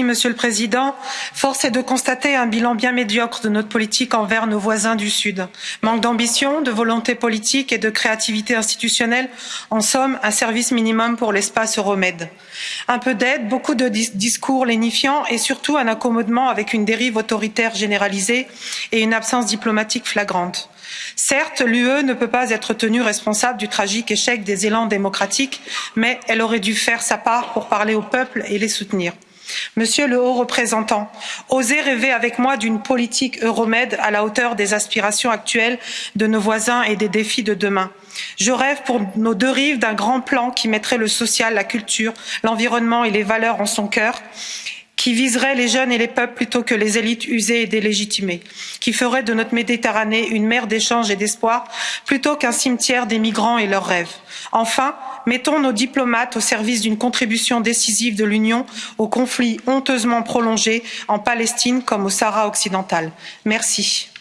Monsieur le Président. Force est de constater un bilan bien médiocre de notre politique envers nos voisins du Sud. Manque d'ambition, de volonté politique et de créativité institutionnelle, en somme, un service minimum pour l'espace Euromed. Un peu d'aide, beaucoup de discours lénifiants et surtout un accommodement avec une dérive autoritaire généralisée et une absence diplomatique flagrante. Certes, l'UE ne peut pas être tenue responsable du tragique échec des élans démocratiques, mais elle aurait dû faire sa part pour parler au peuple et les soutenir. Monsieur le haut représentant, osez rêver avec moi d'une politique Euromed à la hauteur des aspirations actuelles de nos voisins et des défis de demain. Je rêve pour nos deux rives d'un grand plan qui mettrait le social, la culture, l'environnement et les valeurs en son cœur qui viserait les jeunes et les peuples plutôt que les élites usées et délégitimées, qui ferait de notre Méditerranée une mer d'échange et d'espoir plutôt qu'un cimetière des migrants et leurs rêves. Enfin, mettons nos diplomates au service d'une contribution décisive de l'Union au conflit honteusement prolongé en Palestine comme au Sahara occidental. Merci.